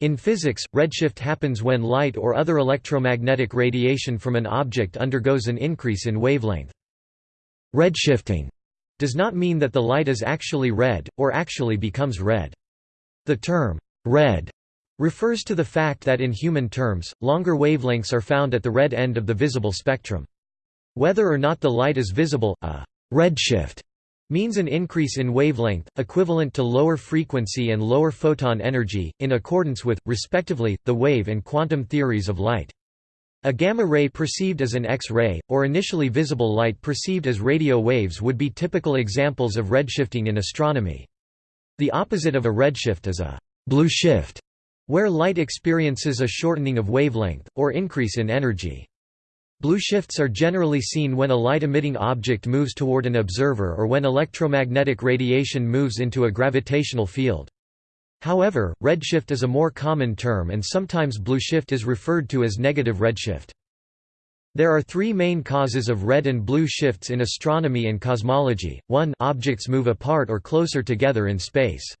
In physics, redshift happens when light or other electromagnetic radiation from an object undergoes an increase in wavelength. Redshifting does not mean that the light is actually red, or actually becomes red. The term, red, refers to the fact that in human terms, longer wavelengths are found at the red end of the visible spectrum. Whether or not the light is visible, a redshift means an increase in wavelength, equivalent to lower frequency and lower photon energy, in accordance with, respectively, the wave and quantum theories of light. A gamma ray perceived as an X-ray, or initially visible light perceived as radio waves would be typical examples of redshifting in astronomy. The opposite of a redshift is a blue shift, where light experiences a shortening of wavelength, or increase in energy. Blue shifts are generally seen when a light-emitting object moves toward an observer or when electromagnetic radiation moves into a gravitational field. However, redshift is a more common term and sometimes blue shift is referred to as negative redshift. There are three main causes of red and blue shifts in astronomy and cosmology. 1 Objects move apart or closer together in space.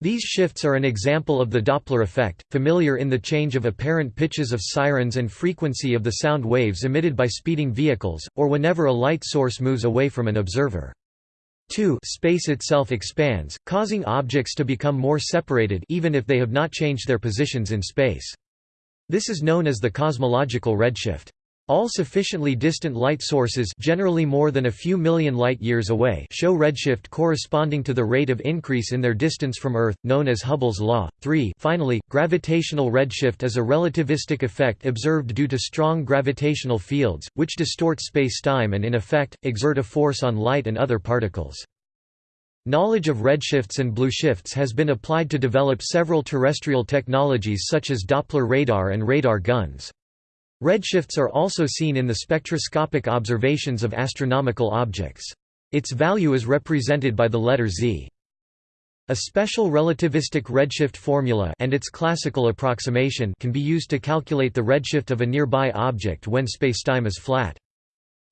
These shifts are an example of the Doppler effect, familiar in the change of apparent pitches of sirens and frequency of the sound waves emitted by speeding vehicles, or whenever a light source moves away from an observer. 2 Space itself expands, causing objects to become more separated even if they have not changed their positions in space. This is known as the cosmological redshift. All sufficiently distant light sources generally more than a few million light-years away show redshift corresponding to the rate of increase in their distance from Earth, known as Hubble's law. 3 Finally, gravitational redshift is a relativistic effect observed due to strong gravitational fields, which distort spacetime and in effect, exert a force on light and other particles. Knowledge of redshifts and blue shifts has been applied to develop several terrestrial technologies such as Doppler radar and radar guns. Redshifts are also seen in the spectroscopic observations of astronomical objects. Its value is represented by the letter Z. A special relativistic redshift formula and its classical approximation can be used to calculate the redshift of a nearby object when spacetime is flat.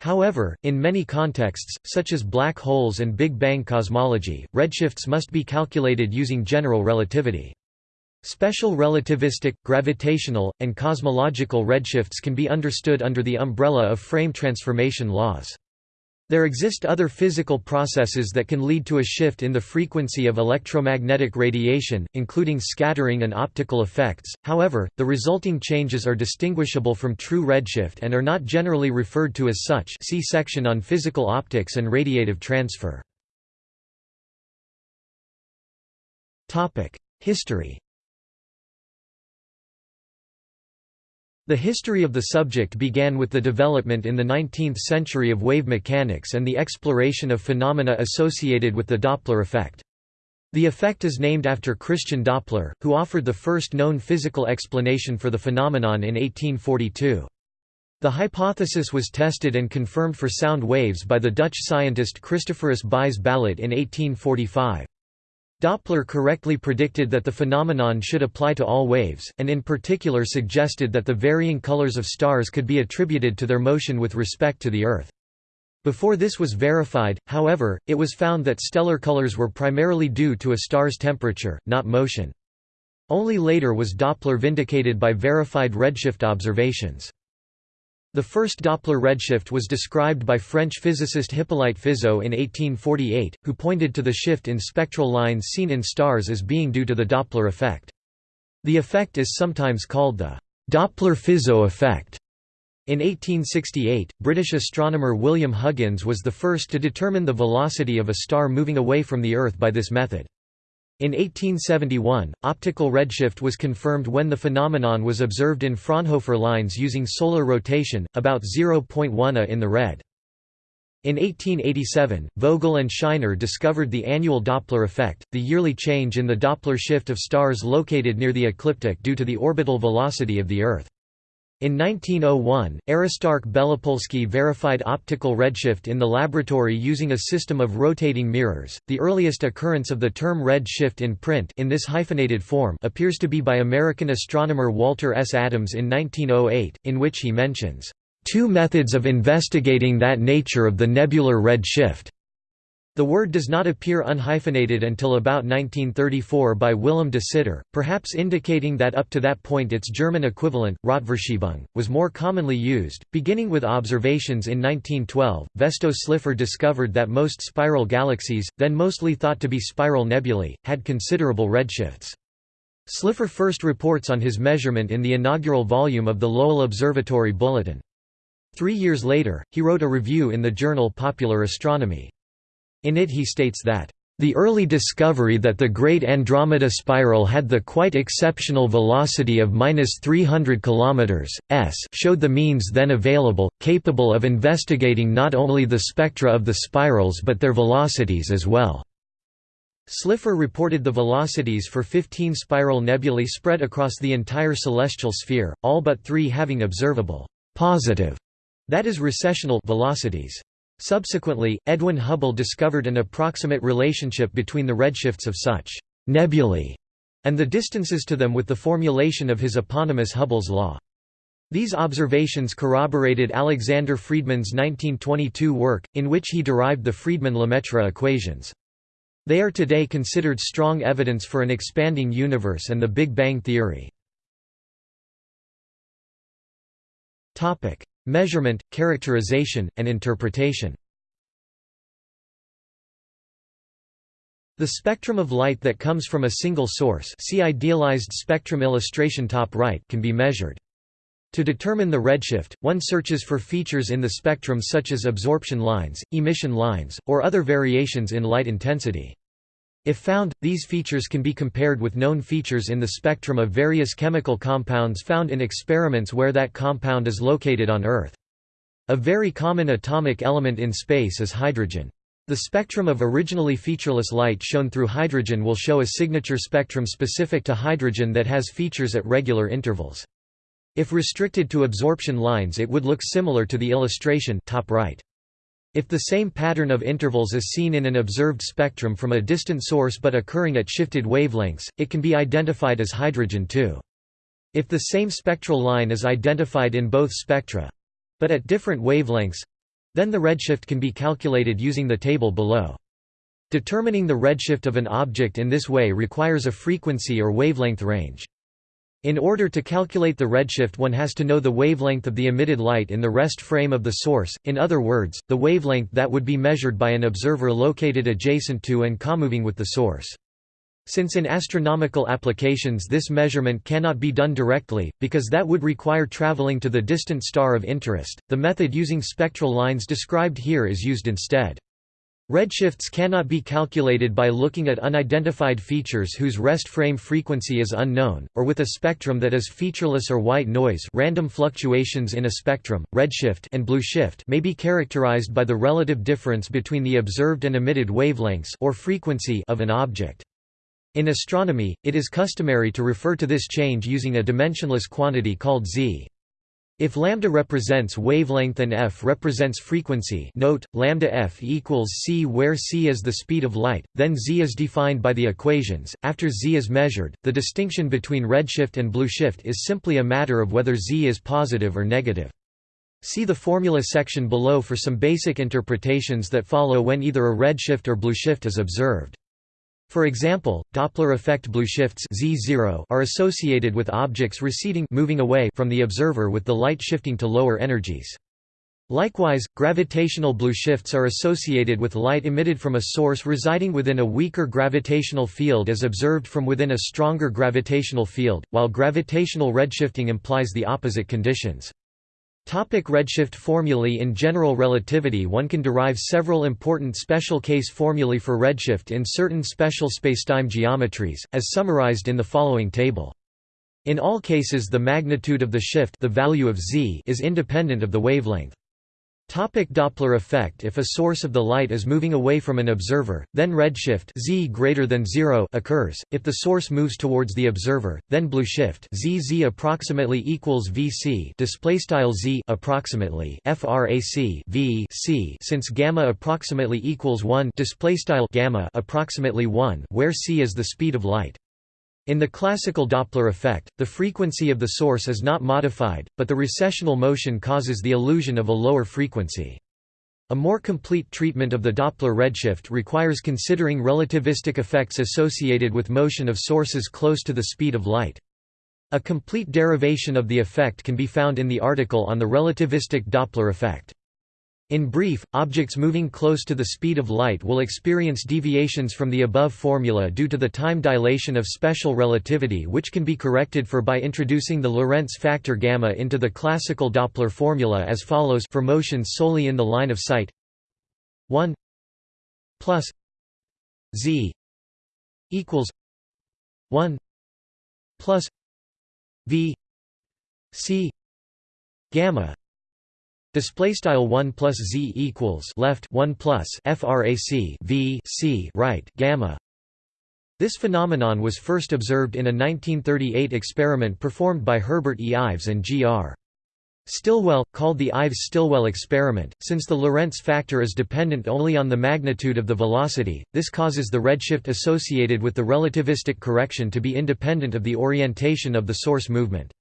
However, in many contexts, such as black holes and Big Bang cosmology, redshifts must be calculated using general relativity. Special relativistic, gravitational, and cosmological redshifts can be understood under the umbrella of frame transformation laws. There exist other physical processes that can lead to a shift in the frequency of electromagnetic radiation, including scattering and optical effects, however, the resulting changes are distinguishable from true redshift and are not generally referred to as such see section on physical optics and radiative transfer. History The history of the subject began with the development in the 19th century of wave mechanics and the exploration of phenomena associated with the Doppler effect. The effect is named after Christian Doppler, who offered the first known physical explanation for the phenomenon in 1842. The hypothesis was tested and confirmed for sound waves by the Dutch scientist Christophorus Buys Ballot in 1845. Doppler correctly predicted that the phenomenon should apply to all waves, and in particular suggested that the varying colors of stars could be attributed to their motion with respect to the Earth. Before this was verified, however, it was found that stellar colors were primarily due to a star's temperature, not motion. Only later was Doppler vindicated by verified redshift observations. The first Doppler redshift was described by French physicist Hippolyte Fizeau in 1848, who pointed to the shift in spectral lines seen in stars as being due to the Doppler effect. The effect is sometimes called the Doppler-Fizeau effect. In 1868, British astronomer William Huggins was the first to determine the velocity of a star moving away from the Earth by this method. In 1871, optical redshift was confirmed when the phenomenon was observed in Fraunhofer lines using solar rotation, about 0.1 A in the red. In 1887, Vogel and Scheiner discovered the annual Doppler effect, the yearly change in the Doppler shift of stars located near the ecliptic due to the orbital velocity of the Earth. In 1901, Aristarch Belopolsky verified optical redshift in the laboratory using a system of rotating mirrors. The earliest occurrence of the term red shift in print in this hyphenated form appears to be by American astronomer Walter S. Adams in 1908, in which he mentions two methods of investigating that nature of the nebular red shift. The word does not appear unhyphenated until about 1934 by Willem de Sitter, perhaps indicating that up to that point its German equivalent, Rotverschiebung, was more commonly used. Beginning with observations in 1912, Vesto Slipher discovered that most spiral galaxies, then mostly thought to be spiral nebulae, had considerable redshifts. Slipher first reports on his measurement in the inaugural volume of the Lowell Observatory Bulletin. Three years later, he wrote a review in the journal Popular Astronomy. In it he states that, "...the early discovery that the Great Andromeda Spiral had the quite exceptional velocity of 300 km s showed the means then available, capable of investigating not only the spectra of the spirals but their velocities as well." Slipher reported the velocities for 15 spiral nebulae spread across the entire celestial sphere, all but three having observable positive, that is recessional velocities. Subsequently, Edwin Hubble discovered an approximate relationship between the redshifts of such nebulae and the distances to them with the formulation of his eponymous Hubble's law. These observations corroborated Alexander Friedmann's 1922 work, in which he derived the Friedmann-Lemaitre equations. They are today considered strong evidence for an expanding universe and the Big Bang theory. Measurement, characterization, and interpretation The spectrum of light that comes from a single source see idealized spectrum illustration top right can be measured. To determine the redshift, one searches for features in the spectrum such as absorption lines, emission lines, or other variations in light intensity. If found, these features can be compared with known features in the spectrum of various chemical compounds found in experiments where that compound is located on Earth. A very common atomic element in space is hydrogen. The spectrum of originally featureless light shown through hydrogen will show a signature spectrum specific to hydrogen that has features at regular intervals. If restricted to absorption lines it would look similar to the illustration top right. If the same pattern of intervals is seen in an observed spectrum from a distant source but occurring at shifted wavelengths, it can be identified as hydrogen too. If the same spectral line is identified in both spectra—but at different wavelengths—then the redshift can be calculated using the table below. Determining the redshift of an object in this way requires a frequency or wavelength range. In order to calculate the redshift one has to know the wavelength of the emitted light in the rest frame of the source, in other words, the wavelength that would be measured by an observer located adjacent to and comoving with the source. Since in astronomical applications this measurement cannot be done directly, because that would require traveling to the distant star of interest, the method using spectral lines described here is used instead. Redshifts cannot be calculated by looking at unidentified features whose rest frame frequency is unknown, or with a spectrum that is featureless or white noise random fluctuations in a spectrum, redshift and blue shift may be characterized by the relative difference between the observed and emitted wavelengths or frequency of an object. In astronomy, it is customary to refer to this change using a dimensionless quantity called z. If lambda represents wavelength and f represents frequency note, lambda f equals c where c is the speed of light, then z is defined by the equations. After z is measured, the distinction between redshift and blueshift is simply a matter of whether z is positive or negative. See the formula section below for some basic interpretations that follow when either a redshift or blueshift is observed. For example, Doppler effect blueshifts Z0 are associated with objects receding moving away from the observer with the light shifting to lower energies. Likewise, gravitational blueshifts are associated with light emitted from a source residing within a weaker gravitational field as observed from within a stronger gravitational field, while gravitational redshifting implies the opposite conditions. Topic redshift formulae In general relativity one can derive several important special case formulae for redshift in certain special spacetime geometries, as summarized in the following table. In all cases the magnitude of the shift the value of z is independent of the wavelength. Topic Doppler effect If a source of the light is moving away from an observer, then redshift z greater than 0 occurs. If the source moves towards the observer, then blueshift z z approximately equals vc display style z approximately frac v c since gamma approximately equals 1 display style gamma approximately 1 where c is the speed of light. In the classical Doppler effect, the frequency of the source is not modified, but the recessional motion causes the illusion of a lower frequency. A more complete treatment of the Doppler redshift requires considering relativistic effects associated with motion of sources close to the speed of light. A complete derivation of the effect can be found in the article on the relativistic Doppler effect. In brief, objects moving close to the speed of light will experience deviations from the above formula due to the time dilation of special relativity which can be corrected for by introducing the Lorentz factor gamma into the classical Doppler formula as follows for motions solely in the line of sight. 1 plus z equals 1 plus v c gamma Display style one plus z equals left one plus frac v c right gamma. This phenomenon was first observed in a 1938 experiment performed by Herbert E. Ives and G. R. Stilwell, called the Ives-Stilwell experiment. Since the Lorentz factor is dependent only on the magnitude of the velocity, this causes the redshift associated with the relativistic correction to be independent of the orientation of the source movement.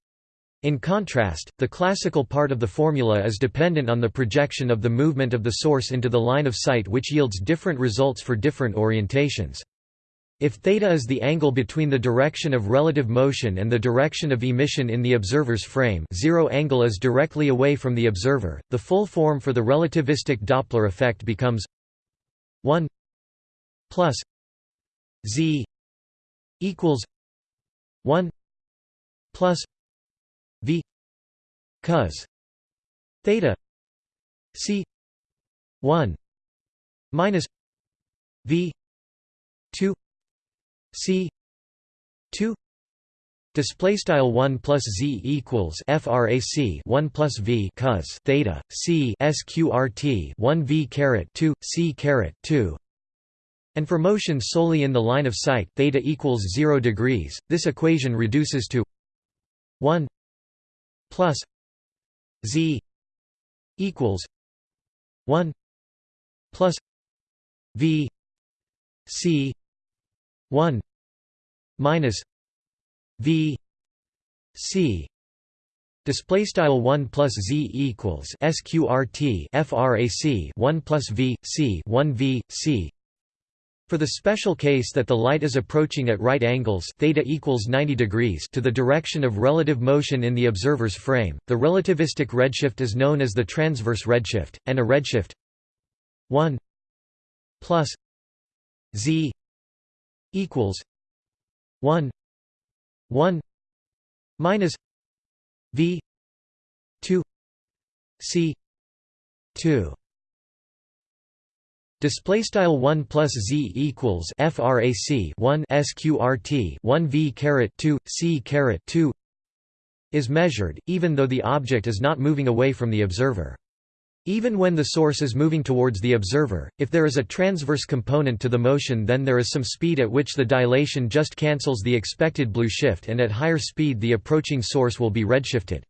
In contrast, the classical part of the formula is dependent on the projection of the movement of the source into the line of sight which yields different results for different orientations. If theta is the angle between the direction of relative motion and the direction of emission in the observer's frame zero angle is directly away from the observer, the full form for the relativistic Doppler effect becomes 1 plus z equals 1 plus v cos theta c 1 minus v 2 c 2 Display style one plus z equals frac one plus v cos theta c sqrt one v caret two c caret two, and for motion solely in the line of sight theta equals zero degrees. This equation reduces to one plus z equals 1 plus v c 1 minus v c. Display style one plus z equals sqrt frac one plus v c one v c for the special case that the light is approaching at right angles theta equals 90 degrees to the direction of relative motion in the observer's frame, the relativistic redshift is known as the transverse redshift, and a redshift 1 plus z equals 1 1 minus v 2 c 2 Display style one plus z equals frac 1 sqrt 1 v caret 2 c caret 2 is measured, even though the object is not moving away from the observer. Even when the source is moving towards the observer, if there is a transverse component to the motion then there is some speed at which the dilation just cancels the expected blue shift and at higher speed the approaching source will be redshifted.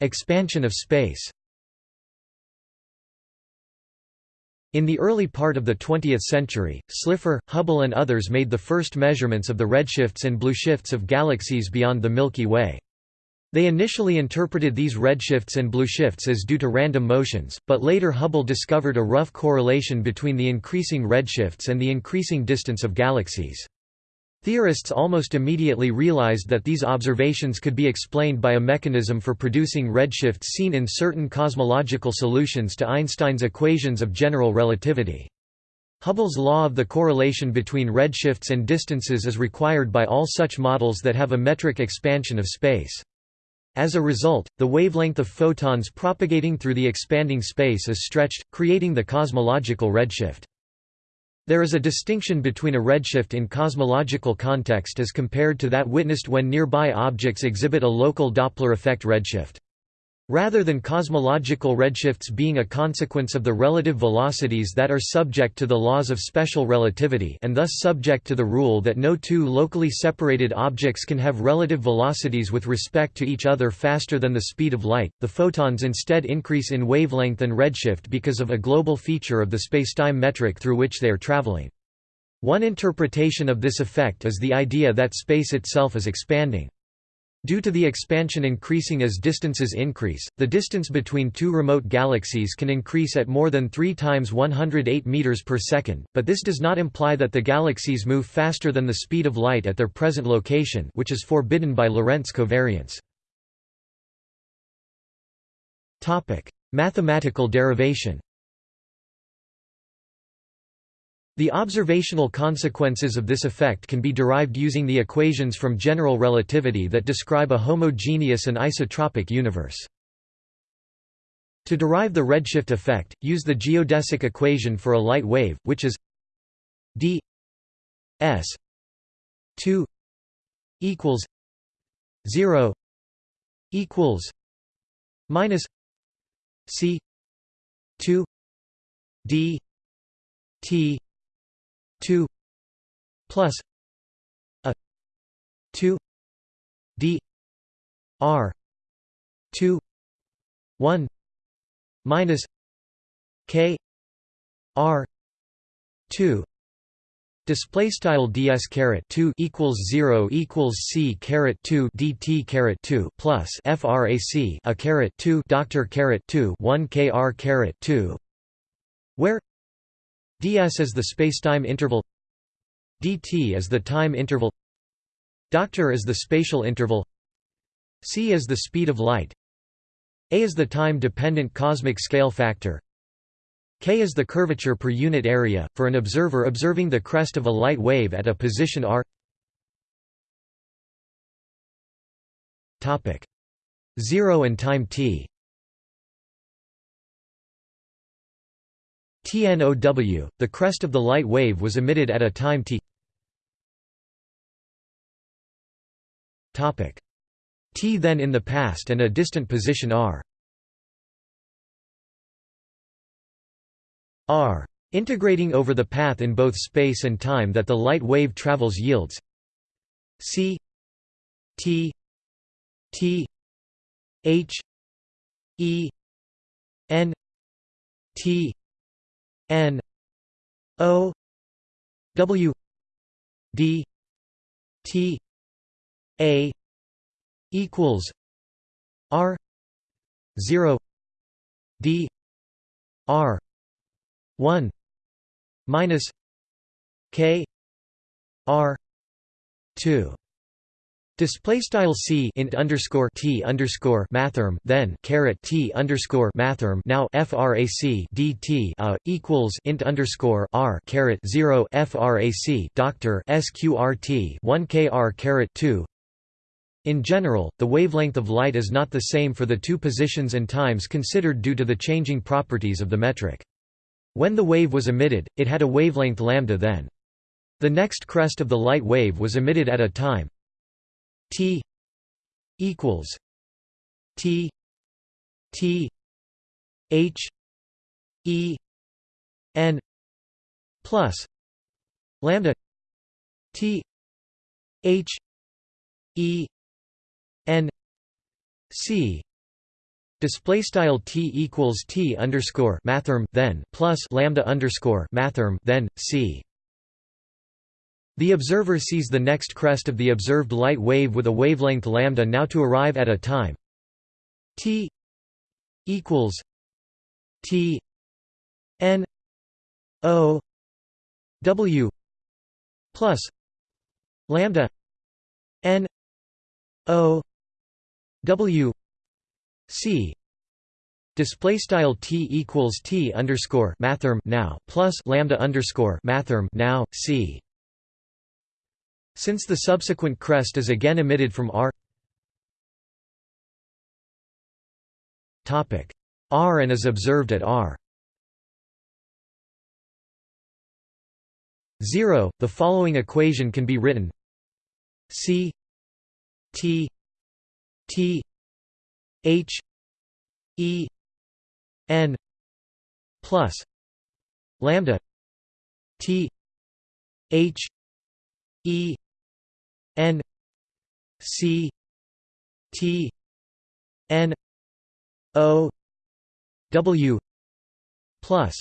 Expansion of space In the early part of the 20th century, Slipher, Hubble and others made the first measurements of the redshifts and blueshifts of galaxies beyond the Milky Way. They initially interpreted these redshifts and blueshifts as due to random motions, but later Hubble discovered a rough correlation between the increasing redshifts and the increasing distance of galaxies. Theorists almost immediately realized that these observations could be explained by a mechanism for producing redshifts seen in certain cosmological solutions to Einstein's equations of general relativity. Hubble's law of the correlation between redshifts and distances is required by all such models that have a metric expansion of space. As a result, the wavelength of photons propagating through the expanding space is stretched, creating the cosmological redshift. There is a distinction between a redshift in cosmological context as compared to that witnessed when nearby objects exhibit a local Doppler effect redshift. Rather than cosmological redshifts being a consequence of the relative velocities that are subject to the laws of special relativity and thus subject to the rule that no two locally separated objects can have relative velocities with respect to each other faster than the speed of light, the photons instead increase in wavelength and redshift because of a global feature of the spacetime metric through which they are traveling. One interpretation of this effect is the idea that space itself is expanding. Due to the expansion increasing as distances increase, the distance between two remote galaxies can increase at more than 3 times 108 meters per second, but this does not imply that the galaxies move faster than the speed of light at their present location which is forbidden by Lorentz covariance. Topic: Mathematical derivation The observational consequences of this effect can be derived using the equations from general relativity that describe a homogeneous and isotropic universe. To derive the redshift effect, use the geodesic equation for a light wave, which is d s 2 equals 0 equals minus c 2 d t 2 plus a 2 d r 2 1 minus k r 2 Display style ds caret 2 equals 0 equals c caret 2 dt caret 2 plus frac a caret 2 doctor caret 2 1 kr caret 2 where ds is the spacetime interval dt is the time interval doctor is the spatial interval c is the speed of light a is the time-dependent cosmic scale factor k is the curvature per unit area, for an observer observing the crest of a light wave at a position r. Topic. 0 and time t TNOW, the crest of the light wave was emitted at a time t. T then in the past and a distant position r. R. Integrating over the path in both space and time that the light wave travels yields c. T. T. H. E. N. T N O W D T A equals R zero D R one minus K R two Display style c int underscore t underscore mathrm then caret t underscore mathrm now frac dt a uh, equals int underscore r caret zero frac doctor sqrt one kr caret two. In general, the wavelength of light is not the same for the two positions and times considered due to the changing properties of the metric. When the wave was emitted, it had a wavelength lambda then. The next crest of the light wave was emitted at a time T equals T T H E N plus lambda T H E N C Display style t equals t underscore mathrm then plus lambda underscore mathrm then c the observer sees the next crest of the observed light wave with a wavelength lambda now to arrive at a time t equals t n o w plus lambda n o w c. Display style t equals t underscore mathrm now plus lambda underscore mathrm now c since the subsequent crest is again emitted from R. R and is observed at R. 0, the following equation can be written. C T T H E N plus lambda T H E N C T N O W plus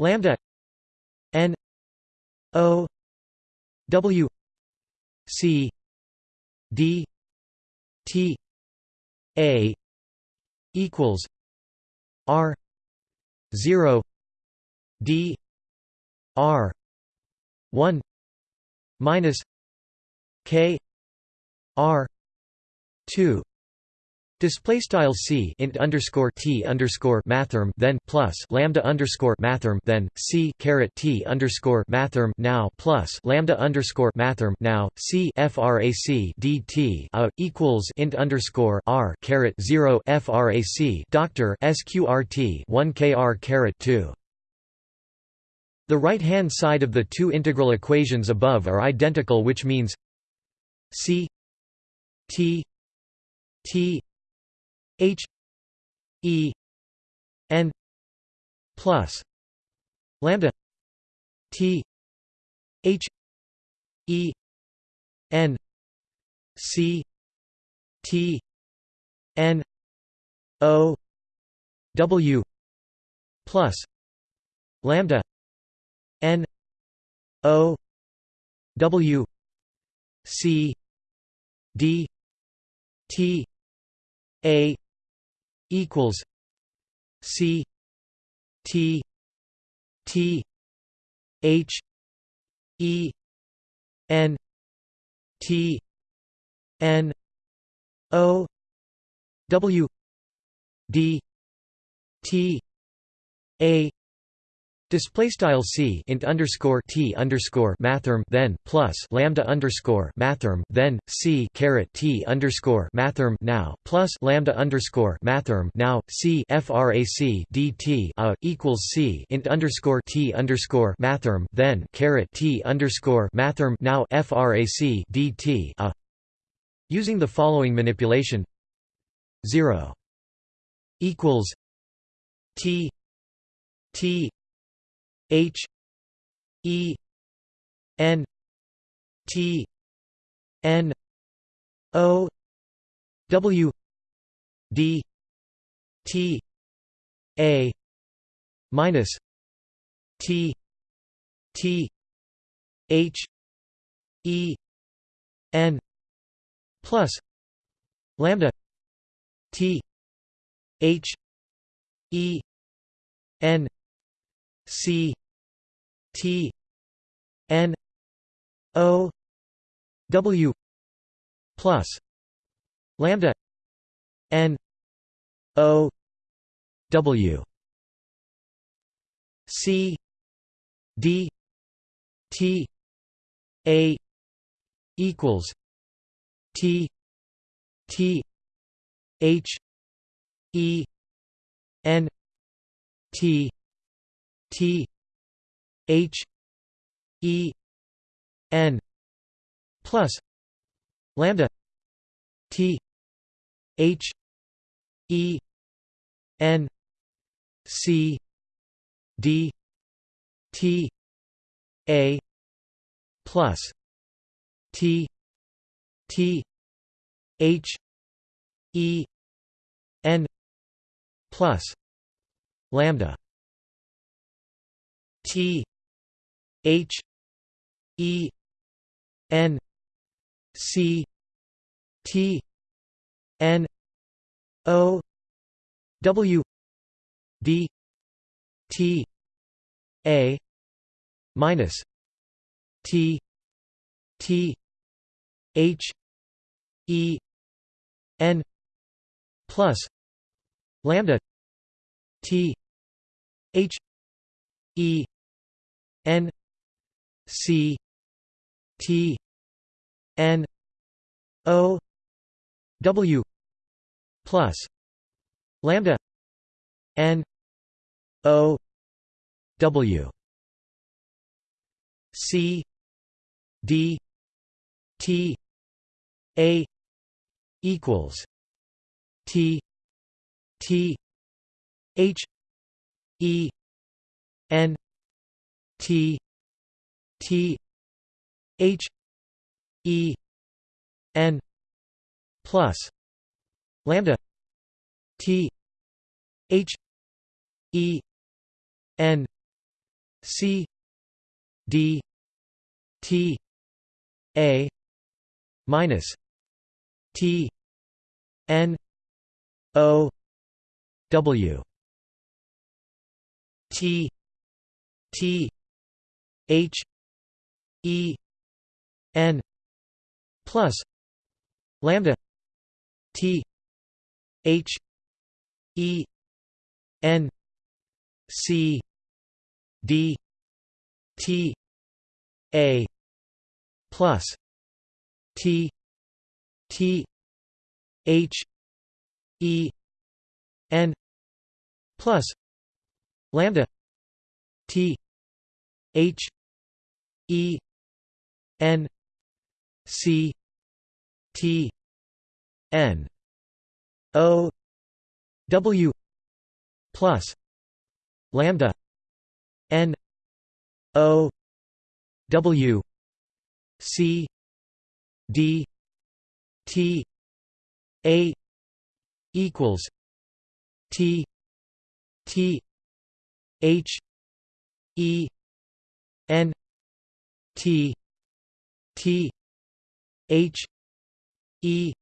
lambda N O W C D T A equals R zero D R one minus K R two Display style c int underscore t underscore mathrm then plus lambda underscore mathrm then c caret t underscore mathrm now plus lambda underscore mathrm now c frac dt a equals int underscore r caret zero frac doctor sqrt one kr caret two. The right hand side of the two integral equations above are identical, which means c t t H E N plus lambda T H E N C T N O W plus lambda N O W C D T A equals C T T H E N T N O W D T A Display style c int underscore t underscore mathrm then plus lambda underscore mathrm then c caret t underscore mathrm now plus lambda underscore mathrm now c frac dt a equals c int underscore t underscore mathrm then caret t underscore mathrm now frac dt a. Using the following manipulation zero equals t t H E N T N O W D T A minus T T H E N plus lambda T H E N C T N O W plus lambda N O W C D T A equals T T H E N T T H E N plus lambda T H E N C D T A plus T T H E N plus lambda T H E N C T N O W D T A minus T T H E N plus lambda T H E N C T N O W plus lambda N O W. C D T A equals T T H E N T T H E N plus lambda T H E N C D T A minus T n o w. T t h e n plus lambda t h e n c d t a plus t t h e n plus lambda t h e n c t n o w plus lambda n o w c d t a equals t t h e n t t h e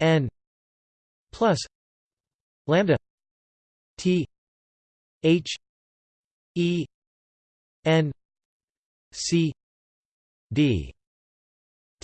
n plus lambda t h e n c d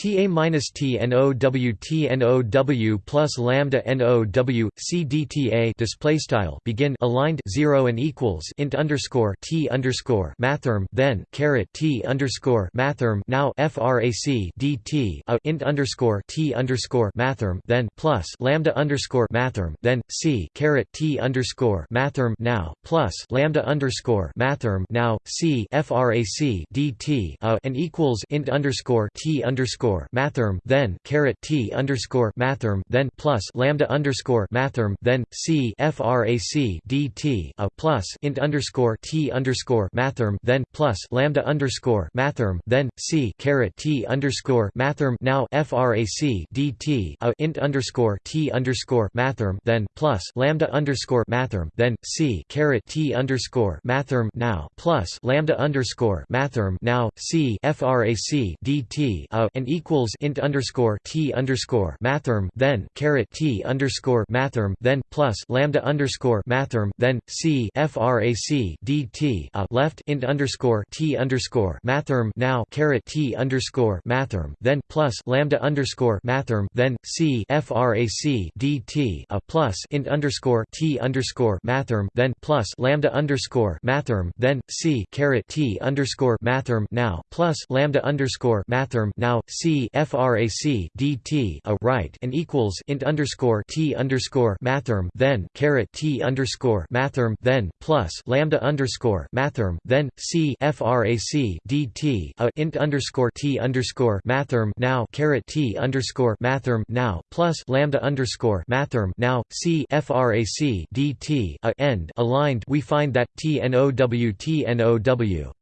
Ta minus T N O W T N O W plus lambda N O W C D T A display style begin aligned zero and equals int underscore T underscore mathrm then caret T underscore mathrm now frac DT a uh, int underscore T underscore mathrm then plus lambda underscore mathrm then C caret T underscore mathrm now plus lambda underscore mathrm now C frac DT a uh, and equals int underscore T underscore underscore mathrm then caret t underscore mathrm then plus lambda underscore mathrm then c frac dt a plus int underscore t underscore mathrm then plus lambda underscore mathrm then c caret t underscore mathrm now frac dt a int underscore t underscore mathrm then plus lambda underscore mathrm then c caret t underscore mathrm now plus lambda underscore mathrm now c frac dt a and equals int underscore t underscore mathrm then caret t underscore mathrm then plus lambda underscore mathrm then c frac dt a left int underscore t underscore mathrm now caret t underscore mathrm then plus lambda underscore mathrm then c frac dt a plus int underscore t underscore mathrm then plus lambda underscore mathrm then c caret t underscore mathrm now plus lambda underscore mathrm now c frac dt a right and equals int underscore t underscore mathrm then caret t underscore mathrm then plus lambda underscore mathrm then c frac dt a int underscore t underscore mathrm now caret t underscore mathrm now plus lambda underscore mathrm now c frac dt a end. Aligned we find that t n o w t n o w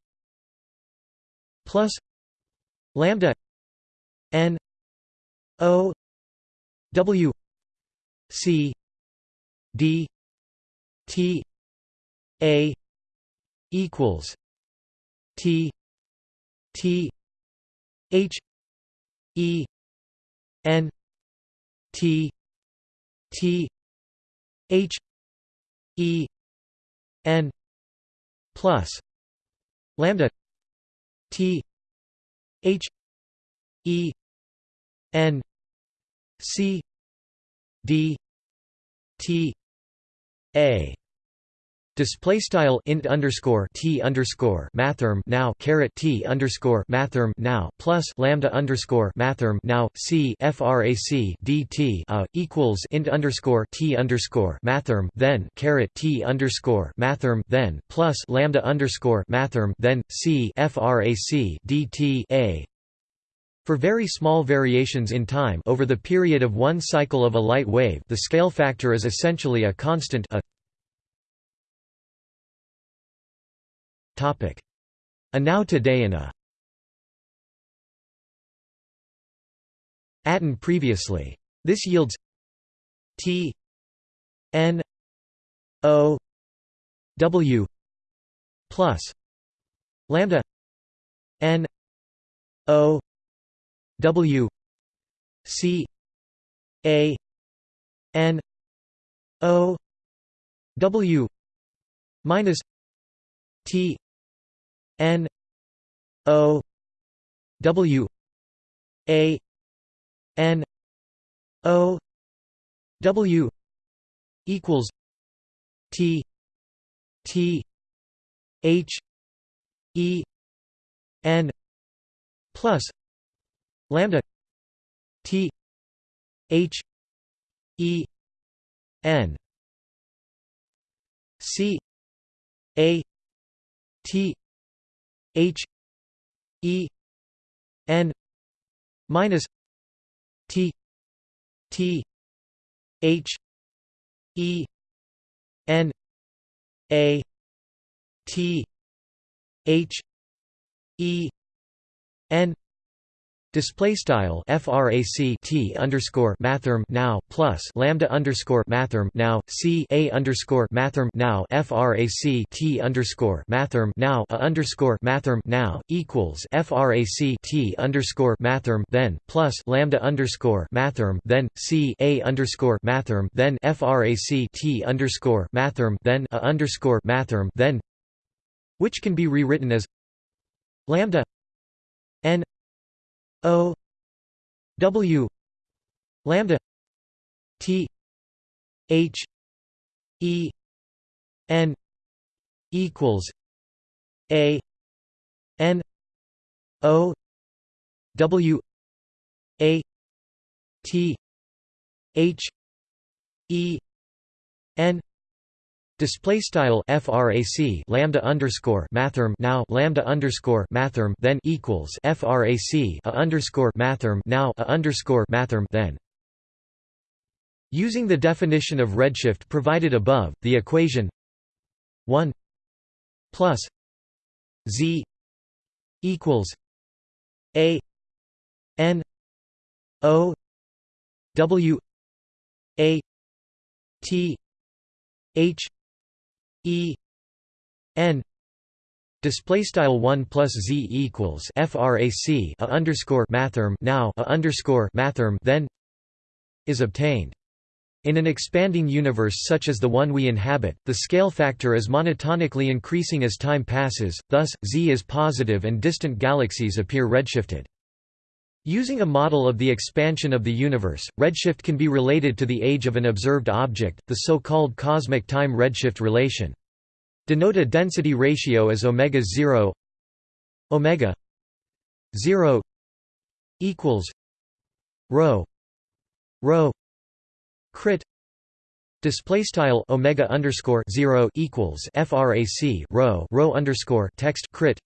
plus lambda n o w c d t a equals t t h e n t t h e n plus lambda t h E N C D T A. Display style int underscore t underscore mathrm now caret t underscore mathrm now plus lambda underscore mathrm now c frac dt a uh, equals int underscore t underscore mathrm then caret t underscore mathrm then plus lambda underscore mathrm then c frac dt a for very small variations in time over the period of one cycle of a light wave the scale factor is essentially a constant a. A now today and a aton previously. This yields t n o w plus lambda n o W C A n o w minus t n o w a n o w equals t t h e n plus lambda t h e n c a t h e n minus t t h e n a t h e n Display style frac t underscore mathrm now plus lambda underscore mathrm now c a underscore mathrm now frac t underscore mathrm now a underscore mathrm now equals frac t underscore mathrm then plus lambda underscore mathrm then c a underscore mathrm then frac t underscore mathrm then a underscore mathrm then which can be rewritten as lambda n O W lambda T H E N equals A N O W A T H E N Display style frac lambda underscore mathrm now lambda underscore mathrm then equals frac a underscore mathrm now a underscore mathrm then. Using the definition of redshift provided above, the equation one plus z equals a n o w a t h E N display style 1 plus z equals frac a underscore mathrm now a underscore mathrm then is obtained in an expanding universe such as the one we inhabit, the scale factor is monotonically increasing as time passes, thus, Z is positive and distant galaxies appear redshifted. Using a model of the expansion of the universe, redshift can be related to the age of an observed object, the so-called cosmic time redshift relation. Denote a density ratio as omega 0 omega 0 equals rho rho crit display style omega underscore 0 equals frac rho rho underscore text crit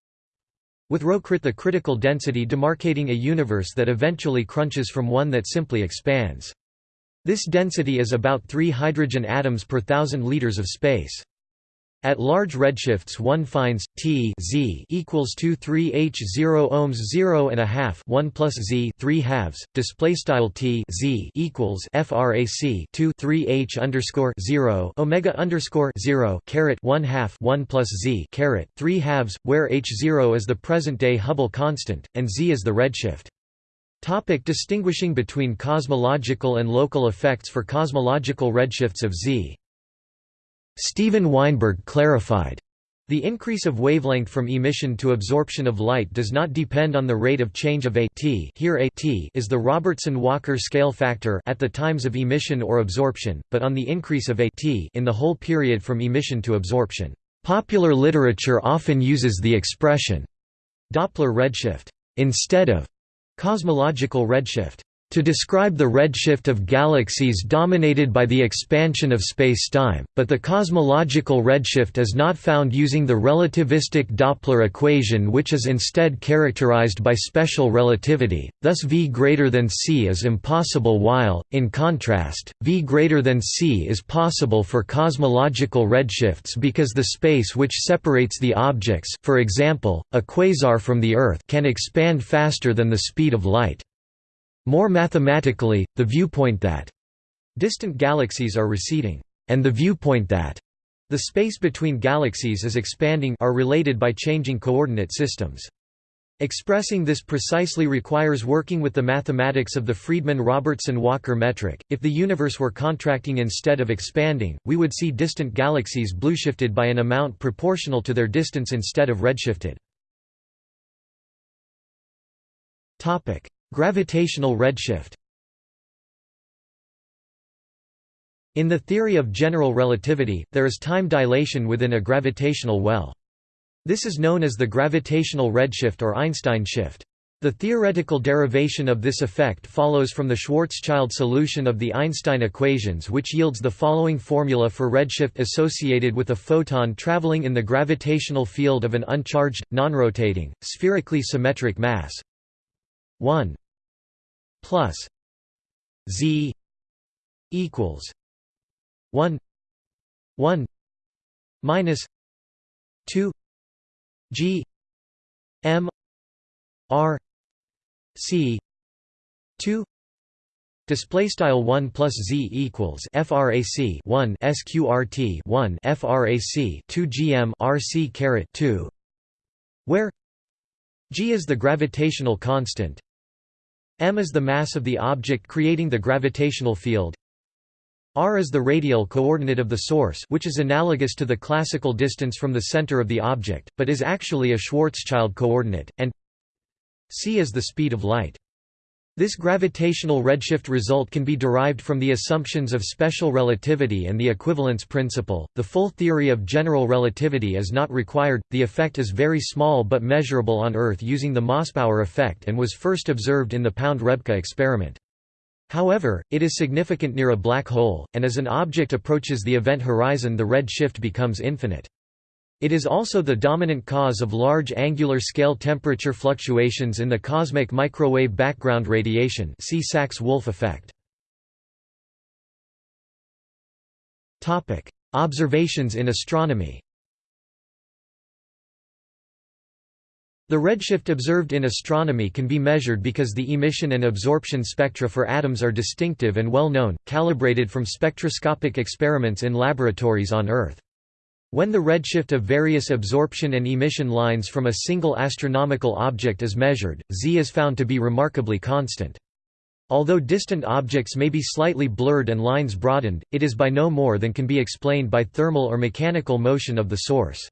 with rho crit the critical density demarcating a universe that eventually crunches from one that simply expands. This density is about 3 hydrogen atoms per thousand liters of space. At large redshifts one finds T Z equals 2 3 H 0 ohms 0 and a half 1 plus Z 3 halves display style T Z equals frac 2 3 H underscore 0 omega underscore 0 caret 1 half 1 plus Z caret 3 halves where H 0 is the present day Hubble constant and Z is the redshift. Topic distinguishing between cosmological and local effects for cosmological redshifts of Z Steven Weinberg clarified, the increase of wavelength from emission to absorption of light does not depend on the rate of change of a t. Here a t is the Robertson-Walker scale factor at the times of emission or absorption, but on the increase of a t in the whole period from emission to absorption. Popular literature often uses the expression Doppler redshift instead of cosmological redshift to describe the redshift of galaxies dominated by the expansion of spacetime, but the cosmological redshift is not found using the relativistic Doppler equation which is instead characterized by special relativity, thus V greater than c is impossible while, in contrast, V greater than c is possible for cosmological redshifts because the space which separates the objects for example, a quasar from the Earth can expand faster than the speed of light. More mathematically, the viewpoint that distant galaxies are receding, and the viewpoint that the space between galaxies is expanding are related by changing coordinate systems. Expressing this precisely requires working with the mathematics of the Friedmann-Robertson-Walker metric. If the universe were contracting instead of expanding, we would see distant galaxies blueshifted by an amount proportional to their distance instead of redshifted. Topic: Gravitational redshift. In the theory of general relativity, there is time dilation within a gravitational well. This is known as the gravitational redshift or Einstein shift. The theoretical derivation of this effect follows from the Schwarzschild solution of the Einstein equations which yields the following formula for redshift associated with a photon traveling in the gravitational field of an uncharged, nonrotating, spherically symmetric mass 1 plus z equals 1 1 minus 2 G M R C two Display style one plus z equals frac one sqrt one frac two gm rc caret two, where g is the gravitational constant, m is the mass of the object creating the gravitational field, r is the radial coordinate of the source which is analogous to the classical distance from the center of the object, but is actually a Schwarzschild coordinate, and c is the speed of light. This gravitational redshift result can be derived from the assumptions of special relativity and the equivalence principle. The full theory of general relativity is not required, the effect is very small but measurable on Earth using the Mossbauer effect and was first observed in the Pound-Rebka experiment. However, it is significant near a black hole, and as an object approaches the event horizon the red shift becomes infinite. It is also the dominant cause of large angular scale temperature fluctuations in the cosmic microwave background radiation see Sachs-Wolfe effect. Observations in astronomy The redshift observed in astronomy can be measured because the emission and absorption spectra for atoms are distinctive and well known, calibrated from spectroscopic experiments in laboratories on Earth. When the redshift of various absorption and emission lines from a single astronomical object is measured, Z is found to be remarkably constant. Although distant objects may be slightly blurred and lines broadened, it is by no more than can be explained by thermal or mechanical motion of the source.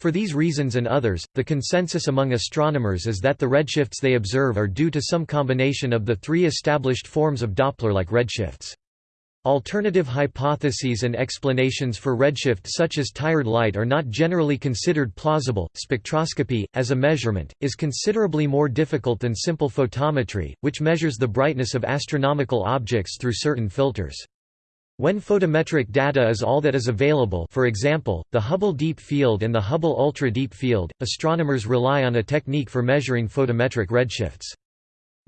For these reasons and others, the consensus among astronomers is that the redshifts they observe are due to some combination of the three established forms of Doppler-like redshifts. Alternative hypotheses and explanations for redshift such as tired light are not generally considered plausible. Spectroscopy, as a measurement, is considerably more difficult than simple photometry, which measures the brightness of astronomical objects through certain filters. When photometric data is all that is available for example, the Hubble Deep Field and the Hubble Ultra Deep Field, astronomers rely on a technique for measuring photometric redshifts.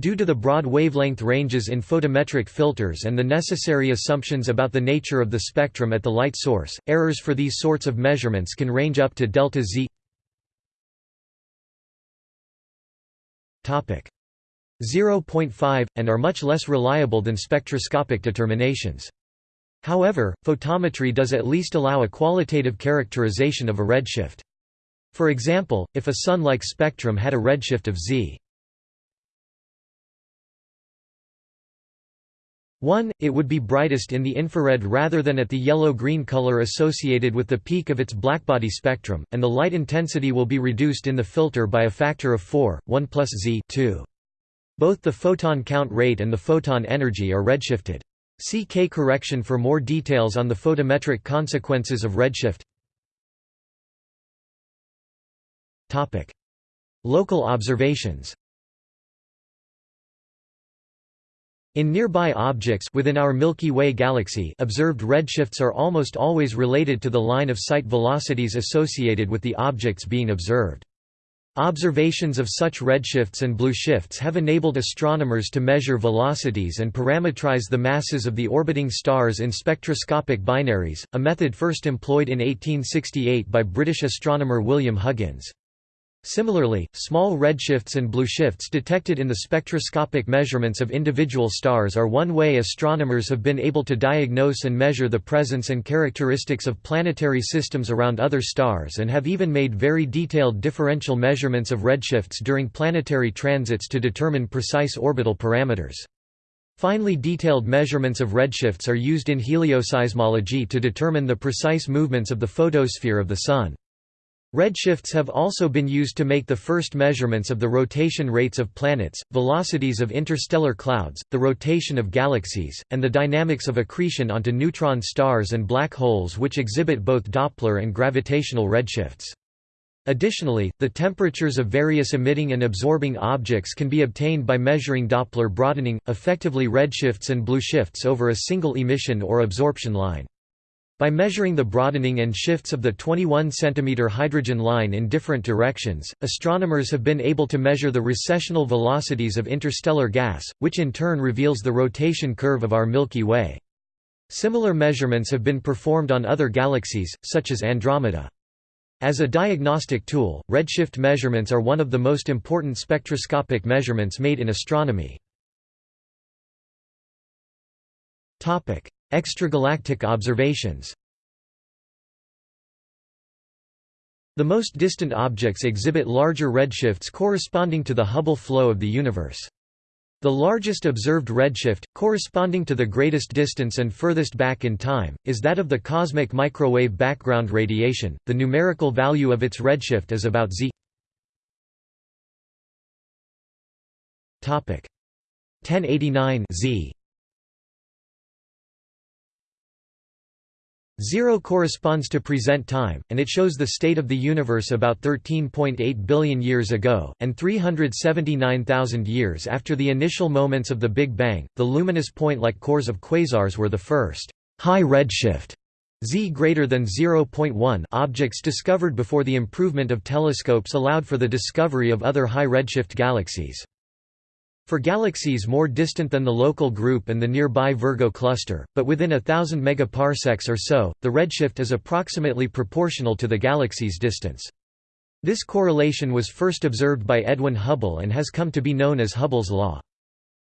Due to the broad wavelength ranges in photometric filters and the necessary assumptions about the nature of the spectrum at the light source, errors for these sorts of measurements can range up to delta z 0.5, and are much less reliable than spectroscopic determinations. However, photometry does at least allow a qualitative characterization of a redshift. For example, if a Sun-like spectrum had a redshift of z 1, it would be brightest in the infrared rather than at the yellow-green color associated with the peak of its blackbody spectrum, and the light intensity will be reduced in the filter by a factor of 4, 1 plus z 2. Both the photon count rate and the photon energy are redshifted. See K correction for more details on the photometric consequences of redshift. Local observations. In nearby objects within our Milky Way galaxy, observed redshifts are almost always related to the line of sight velocities associated with the objects being observed. Observations of such redshifts and blue shifts have enabled astronomers to measure velocities and parametrize the masses of the orbiting stars in spectroscopic binaries, a method first employed in 1868 by British astronomer William Huggins. Similarly, small redshifts and blueshifts detected in the spectroscopic measurements of individual stars are one way astronomers have been able to diagnose and measure the presence and characteristics of planetary systems around other stars and have even made very detailed differential measurements of redshifts during planetary transits to determine precise orbital parameters. Finely detailed measurements of redshifts are used in helioseismology to determine the precise movements of the photosphere of the Sun. Redshifts have also been used to make the first measurements of the rotation rates of planets, velocities of interstellar clouds, the rotation of galaxies, and the dynamics of accretion onto neutron stars and black holes which exhibit both Doppler and gravitational redshifts. Additionally, the temperatures of various emitting and absorbing objects can be obtained by measuring Doppler broadening, effectively redshifts and blueshifts over a single emission or absorption line. By measuring the broadening and shifts of the 21 cm hydrogen line in different directions, astronomers have been able to measure the recessional velocities of interstellar gas, which in turn reveals the rotation curve of our Milky Way. Similar measurements have been performed on other galaxies, such as Andromeda. As a diagnostic tool, redshift measurements are one of the most important spectroscopic measurements made in astronomy. Extragalactic observations The most distant objects exhibit larger redshifts corresponding to the Hubble flow of the universe. The largest observed redshift, corresponding to the greatest distance and furthest back in time, is that of the cosmic microwave background radiation. The numerical value of its redshift is about z. Topic 1089 z. Zero corresponds to present time, and it shows the state of the universe about 13.8 billion years ago, and 379,000 years after the initial moments of the Big Bang. The luminous point-like cores of quasars were the first high redshift Z greater than 0.1 objects discovered before the improvement of telescopes allowed for the discovery of other high redshift galaxies. For galaxies more distant than the local group and the nearby Virgo cluster, but within a thousand megaparsecs or so, the redshift is approximately proportional to the galaxy's distance. This correlation was first observed by Edwin Hubble and has come to be known as Hubble's law.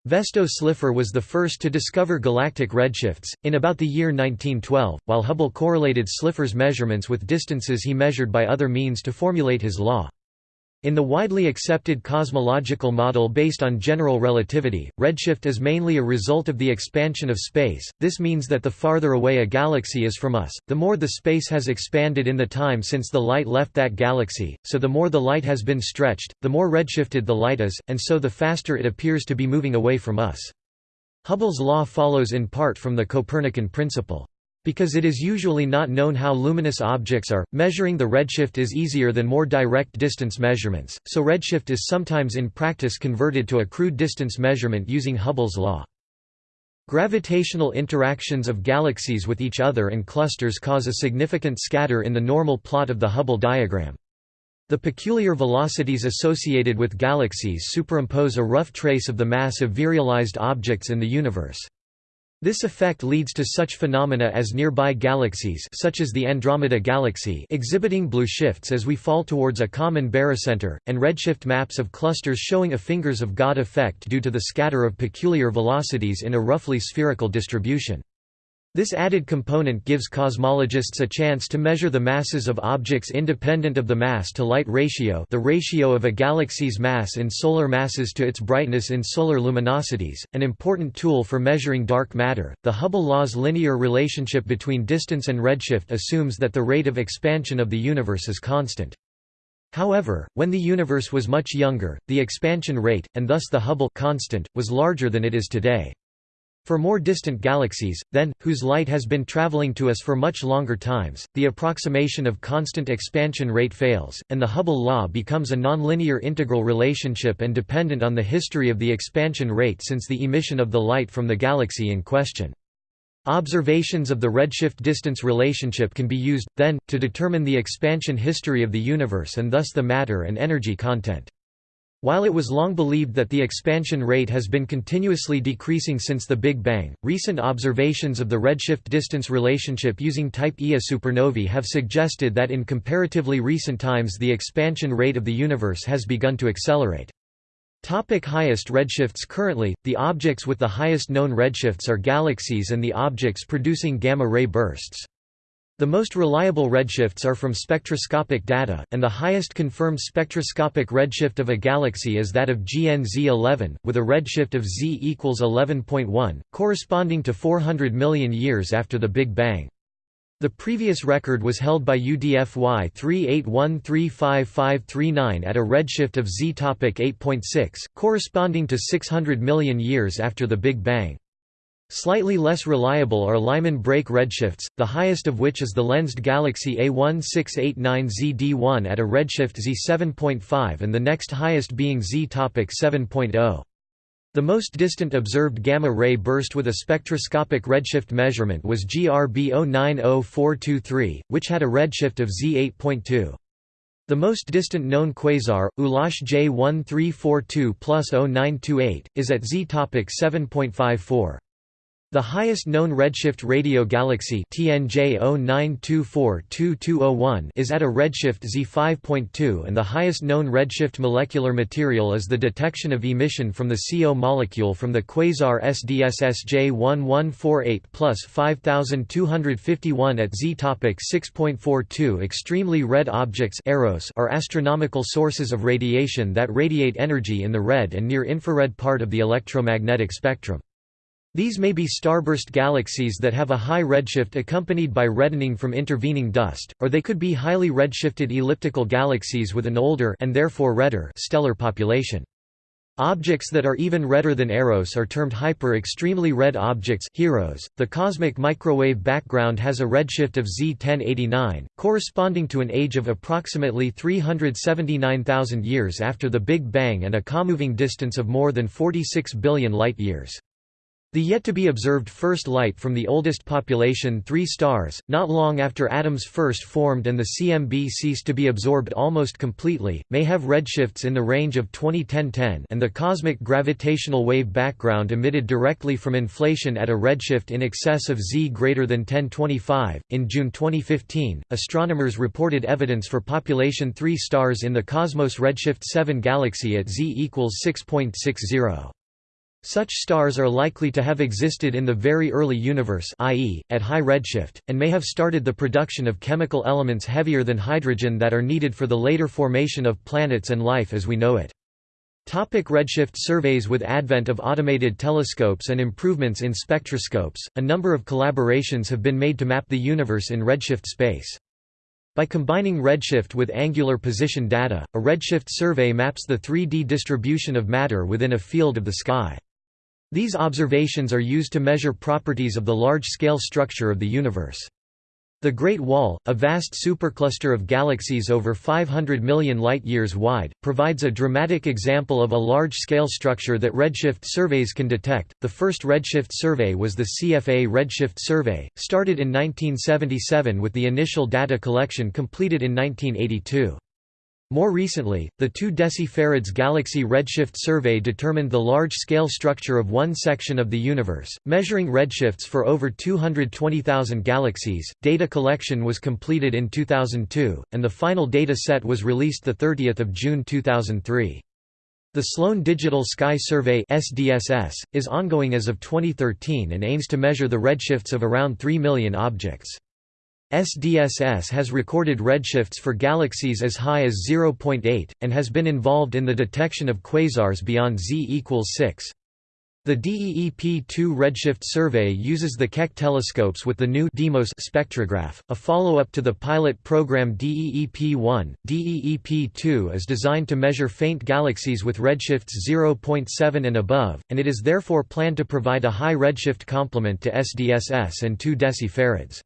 Vesto Slipher was the first to discover galactic redshifts, in about the year 1912, while Hubble correlated Slipher's measurements with distances he measured by other means to formulate his law. In the widely accepted cosmological model based on general relativity, redshift is mainly a result of the expansion of space, this means that the farther away a galaxy is from us, the more the space has expanded in the time since the light left that galaxy, so the more the light has been stretched, the more redshifted the light is, and so the faster it appears to be moving away from us. Hubble's law follows in part from the Copernican principle. Because it is usually not known how luminous objects are, measuring the redshift is easier than more direct distance measurements, so redshift is sometimes in practice converted to a crude distance measurement using Hubble's law. Gravitational interactions of galaxies with each other and clusters cause a significant scatter in the normal plot of the Hubble diagram. The peculiar velocities associated with galaxies superimpose a rough trace of the mass of virialized objects in the universe. This effect leads to such phenomena as nearby galaxies such as the Andromeda Galaxy exhibiting blue shifts as we fall towards a common barycenter, and redshift maps of clusters showing a fingers of God effect due to the scatter of peculiar velocities in a roughly spherical distribution. This added component gives cosmologists a chance to measure the masses of objects independent of the mass-to-light ratio the ratio of a galaxy's mass in solar masses to its brightness in solar luminosities, an important tool for measuring dark matter. The Hubble law's linear relationship between distance and redshift assumes that the rate of expansion of the universe is constant. However, when the universe was much younger, the expansion rate, and thus the Hubble constant, was larger than it is today. For more distant galaxies, then, whose light has been traveling to us for much longer times, the approximation of constant expansion rate fails, and the Hubble law becomes a nonlinear integral relationship and dependent on the history of the expansion rate since the emission of the light from the galaxy in question. Observations of the redshift distance relationship can be used, then, to determine the expansion history of the universe and thus the matter and energy content. While it was long believed that the expansion rate has been continuously decreasing since the Big Bang, recent observations of the redshift-distance relationship using Type Ia supernovae have suggested that in comparatively recent times the expansion rate of the universe has begun to accelerate. Topic highest redshifts Currently, the objects with the highest known redshifts are galaxies and the objects producing gamma-ray bursts. The most reliable redshifts are from spectroscopic data, and the highest confirmed spectroscopic redshift of a galaxy is that of GN-Z 11, with a redshift of Z equals 11.1, corresponding to 400 million years after the Big Bang. The previous record was held by UDFY 38135539 at a redshift of Z 8.6, corresponding to 600 million years after the Big Bang. Slightly less reliable are Lyman break redshifts, the highest of which is the lensed galaxy A1689ZD1 at a redshift Z7.5 and the next highest being Z topic 7.0. The most distant observed gamma-ray burst with a spectroscopic redshift measurement was GRB 090423, which had a redshift of Z8.2. The most distant known quasar, ULAS J1342 plus 0928, is at Z topic 7.54. The highest known redshift radio galaxy TNJ 09242201 is at a redshift Z5.2 and the highest known redshift molecular material is the detection of emission from the CO molecule from the quasar SDSS J1148 plus 5251 at Z topic 6.42 Extremely red objects are astronomical sources of radiation that radiate energy in the red and near-infrared part of the electromagnetic spectrum. These may be starburst galaxies that have a high redshift accompanied by reddening from intervening dust, or they could be highly redshifted elliptical galaxies with an older and therefore redder stellar population. Objects that are even redder than EROs are termed hyper-extremely red objects HEROs. .The cosmic microwave background has a redshift of Z 1089, corresponding to an age of approximately 379,000 years after the Big Bang and a comoving distance of more than 46 billion light-years. The yet-to-be-observed first light from the oldest population three stars, not long after atoms first formed and the CMB ceased to be absorbed almost completely, may have redshifts in the range of 2010-10 and the cosmic gravitational wave background emitted directly from inflation at a redshift in excess of Z greater than 1025. In June 2015, astronomers reported evidence for population 3 stars in the Cosmos redshift 7 galaxy at Z equals 6.60. Such stars are likely to have existed in the very early universe i.e., at high redshift, and may have started the production of chemical elements heavier than hydrogen that are needed for the later formation of planets and life as we know it. Topic redshift surveys With advent of automated telescopes and improvements in spectroscopes, a number of collaborations have been made to map the universe in redshift space. By combining redshift with angular position data, a redshift survey maps the 3D distribution of matter within a field of the sky. These observations are used to measure properties of the large-scale structure of the universe. The Great Wall, a vast supercluster of galaxies over 500 million light-years wide, provides a dramatic example of a large-scale structure that redshift surveys can detect. The first redshift survey was the CFA Redshift Survey, started in 1977 with the initial data collection completed in 1982. More recently, the 2 decifarads Galaxy Redshift Survey determined the large-scale structure of one section of the universe, measuring redshifts for over 220,000 galaxies. Data collection was completed in 2002, and the final data set was released 30 June 2003. The Sloan Digital Sky Survey (SDSS) is ongoing as of 2013 and aims to measure the redshifts of around 3 million objects. SDSS has recorded redshifts for galaxies as high as 0.8, and has been involved in the detection of quasars beyond Z equals 6. The DEEP-2 redshift survey uses the Keck telescopes with the new DEIMOS spectrograph, a follow-up to the pilot program DEEP-1. DEEP-2 is designed to measure faint galaxies with redshifts 0.7 and above, and it is therefore planned to provide a high redshift complement to SDSS and 2 decifarads.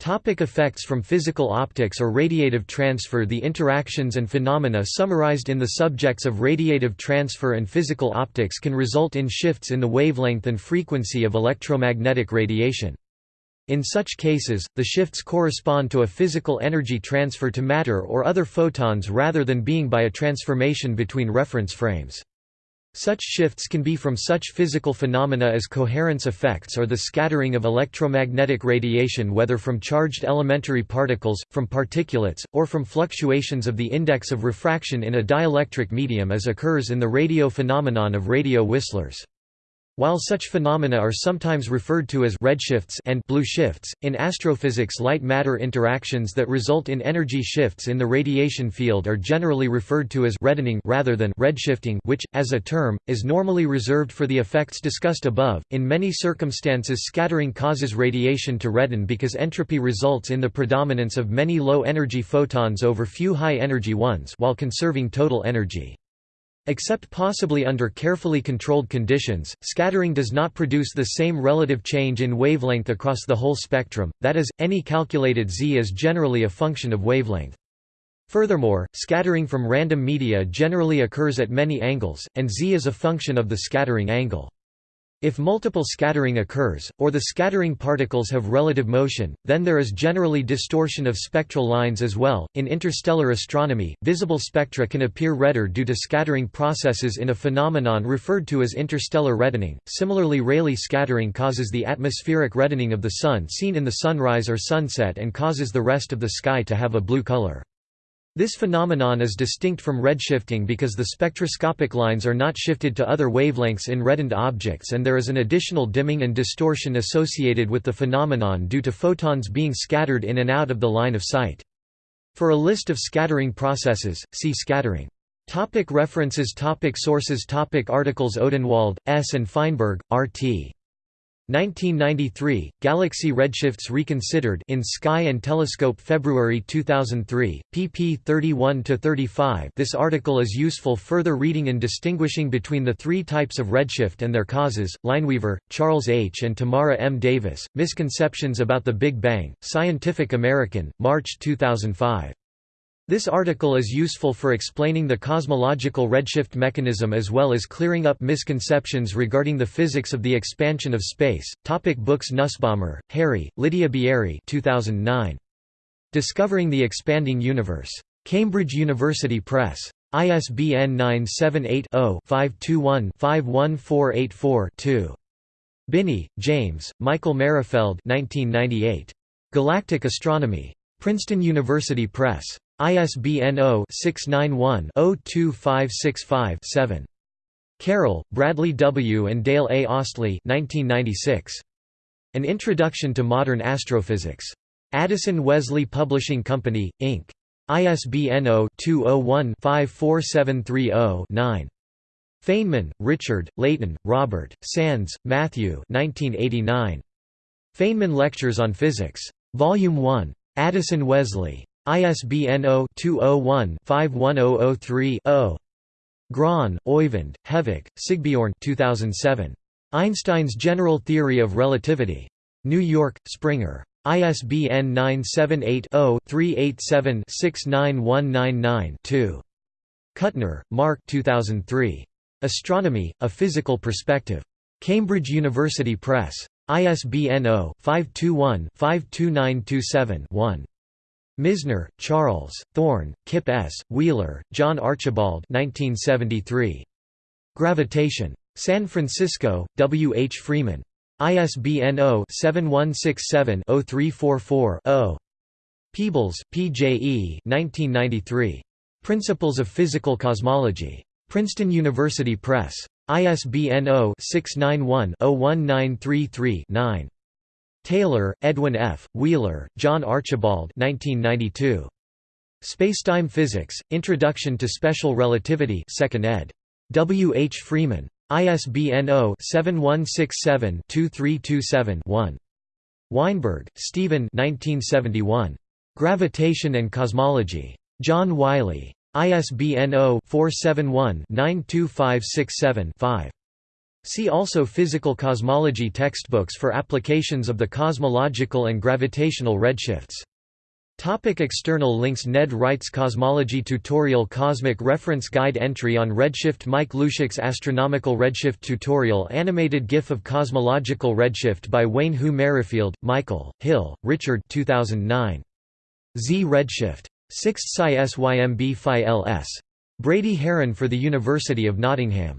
Topic effects from physical optics or radiative transfer The interactions and phenomena summarized in the subjects of radiative transfer and physical optics can result in shifts in the wavelength and frequency of electromagnetic radiation. In such cases, the shifts correspond to a physical energy transfer to matter or other photons rather than being by a transformation between reference frames. Such shifts can be from such physical phenomena as coherence effects or the scattering of electromagnetic radiation whether from charged elementary particles, from particulates, or from fluctuations of the index of refraction in a dielectric medium as occurs in the radio phenomenon of radio whistlers. While such phenomena are sometimes referred to as redshifts and blue shifts, in astrophysics light-matter interactions that result in energy shifts in the radiation field are generally referred to as reddening rather than redshifting which, as a term, is normally reserved for the effects discussed above. In many circumstances scattering causes radiation to redden because entropy results in the predominance of many low-energy photons over few high-energy ones while conserving total energy. Except possibly under carefully controlled conditions, scattering does not produce the same relative change in wavelength across the whole spectrum, that is, any calculated z is generally a function of wavelength. Furthermore, scattering from random media generally occurs at many angles, and z is a function of the scattering angle. If multiple scattering occurs, or the scattering particles have relative motion, then there is generally distortion of spectral lines as well. In interstellar astronomy, visible spectra can appear redder due to scattering processes in a phenomenon referred to as interstellar reddening. Similarly, Rayleigh scattering causes the atmospheric reddening of the Sun seen in the sunrise or sunset and causes the rest of the sky to have a blue color. This phenomenon is distinct from redshifting because the spectroscopic lines are not shifted to other wavelengths in reddened objects and there is an additional dimming and distortion associated with the phenomenon due to photons being scattered in and out of the line of sight. For a list of scattering processes, see scattering. Topic references Topic Sources Topic Articles Odenwald, S. and Feinberg, R.T. 1993, Galaxy Redshifts Reconsidered in Sky and Telescope February 2003, pp 31–35 This article is useful further reading in distinguishing between the three types of redshift and their causes, Lineweaver, Charles H. and Tamara M. Davis, Misconceptions about the Big Bang, Scientific American, March 2005. This article is useful for explaining the cosmological redshift mechanism as well as clearing up misconceptions regarding the physics of the expansion of space. Topic books Nussbaumer, Harry, Lydia Bieri 2009. Discovering the Expanding Universe. Cambridge University Press. ISBN 978-0-521-51484-2. Binney, James, Michael Merrifield 1998. Galactic Astronomy. Princeton University Press. ISBN 0-691-02565-7. Carroll, Bradley W. and Dale A. Ostlie 1996. An Introduction to Modern Astrophysics. Addison Wesley Publishing Company, Inc. ISBN 0-201-54730-9. Feynman, Richard, Leighton, Robert, Sands, Matthew 1989. Feynman Lectures on Physics. Volume 1. Addison Wesley. ISBN 0-201-51003-0. Grøn, Oyvind, Hervik, Sigbjørn 2007. Einstein's General Theory of Relativity. New York, Springer. ISBN 978-0-387-69199-2. Kutner, Mark 2003. Astronomy, A Physical Perspective. Cambridge University Press. ISBN 0-521-52927-1. Misner, Charles, Thorne, Kip S., Wheeler, John Archibald 1973. Gravitation. San Francisco, W. H. Freeman. ISBN 0-7167-0344-0. Peebles, P. J. E. 1993. Principles of Physical Cosmology. Princeton University Press. ISBN 0-691-01933-9. Taylor, Edwin F., Wheeler, John Archibald 1992. Spacetime Physics, Introduction to Special Relativity 2nd ed. W. H. Freeman. ISBN 0-7167-2327-1. Weinberg, Steven Gravitation and Cosmology. John Wiley. ISBN 0-471-92567-5. See also Physical cosmology textbooks for applications of the cosmological and gravitational redshifts. Topic external links Ned Wright's Cosmology Tutorial Cosmic Reference Guide Entry on Redshift Mike Lushak's Astronomical Redshift Tutorial Animated GIF of Cosmological Redshift by Wayne Hu Merrifield, Michael, Hill, Richard 2009. Z Redshift. 6th Sci SYMB Phi LS. Brady Haran for the University of Nottingham.